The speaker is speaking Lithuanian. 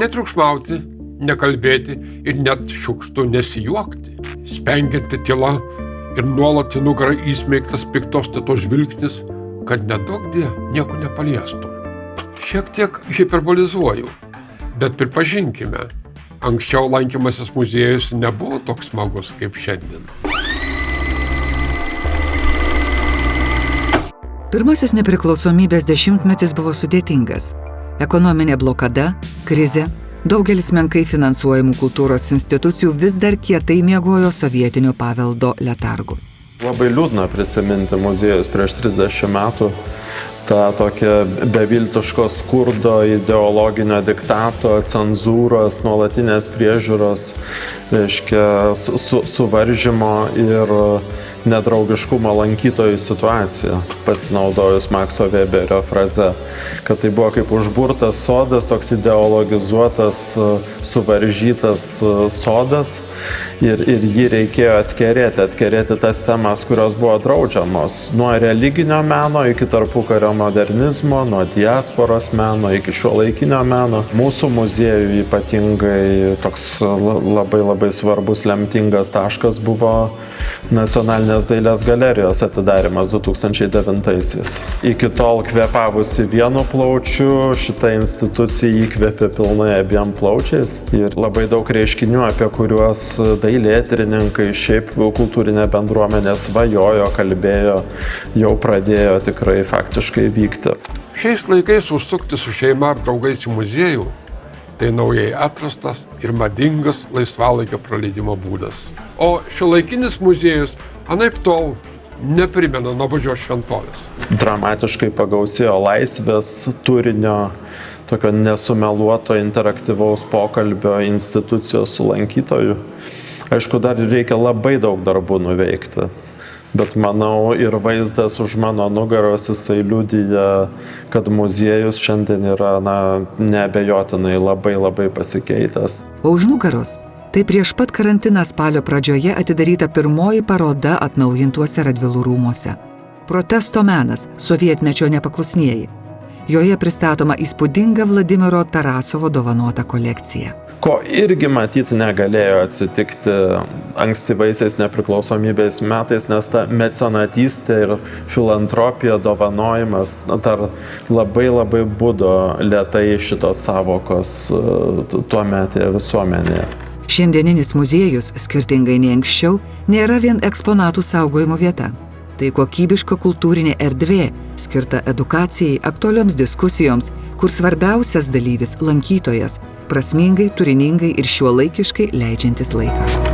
Netriukšmauti, nekalbėti ir net šiukštų nesijuokti. Spengianti tyla ir nuolat į nugarą įsmeigtas piktos tetos žvilgsnis, kad nedaug dė nieko nepaliestum. Šiek tiek hiperbolizuoju, bet pripažinkime, anksčiau lankymasis muziejus nebuvo toks smagus kaip šiandien. Pirmasis nepriklausomybės dešimtmetis buvo sudėtingas. Ekonominė blokada, krizė, daugelis menkai finansuojamų kultūros institucijų vis dar kietai miegojo sovietinio paveldo letargų. Labai liūdna prisiminti muziejus prieš 30 metų tą tokią beviltiško skurdo, ideologinio diktato, cenzūros, nuolatinės priežiūros, reiškia, su, suvaržymo ir nedraugiškumo lankytojų situaciją, pasinaudojus Makso Weberio fraze, kad tai buvo kaip užburtas sodas, toks ideologizuotas, suvaržytas sodas ir, ir jį reikėjo atkerėti, atkerėti tas temas, kurios buvo draudžiamos, nuo religinio meno iki tarpukario modernizmo, nuo diasporos meno iki šio laikinio meno. Mūsų muziejų ypatingai toks labai labai svarbus lemtingas taškas buvo nacionalinės dailės galerijos atidarimas 2009-aisiais. Iki tol kvepavusi vienu plaučiu, šita institucija įkvėpė pilnai abiem plaučiais ir labai daug reiškinių, apie kuriuos dailėtrininkai, šiaip kultūrinė bendruomenė svajojo, kalbėjo, jau pradėjo tikrai faktiškai vykti. Šiais laikais užsukti su šeima ar draugais į muziejų tai naujai atrastas ir madingas laisvalaikio praleidimo būdas. O šiuolaikinis muziejus anaip tol neprimena nuobodžios šventovės. Dramatiškai pagausėjo laisvės turinio, tokio nesumeluoto interaktyvaus pokalbio institucijos su lankytoju. Aišku, dar reikia labai daug darbų nuveikti bet manau ir vaizdas už mano nugaros jisai liudija, kad muziejus šiandien yra na, neabejotinai labai labai pasikeitęs. O už nugaros tai prieš pat karantiną spalio pradžioje atidaryta pirmoji paroda atnaujintuose Radvilų rūmuose. Protesto menas - sovietmečio nepaklusnieji. Joje pristatoma įspūdinga Vladimiro Tarasovo dovanota kolekcija ko irgi matyti negalėjo atsitikti ankstyvaisiais nepriklausomybės metais, nes ta mecenatystė ir filantropija, dovanojimas dar labai labai būdo lietai šitos savokos e, tuo metėje visuomenėje. Šiandieninis muziejus, skirtingai nei anksčiau, nėra vien eksponatų saugojimo vieta. Tai kokybiška kultūrinė erdvė, skirta edukacijai, aktualioms diskusijoms, kur svarbiausias dalyvis - lankytojas, prasmingai, turiningai ir šiuolaikiškai leidžiantis laiką.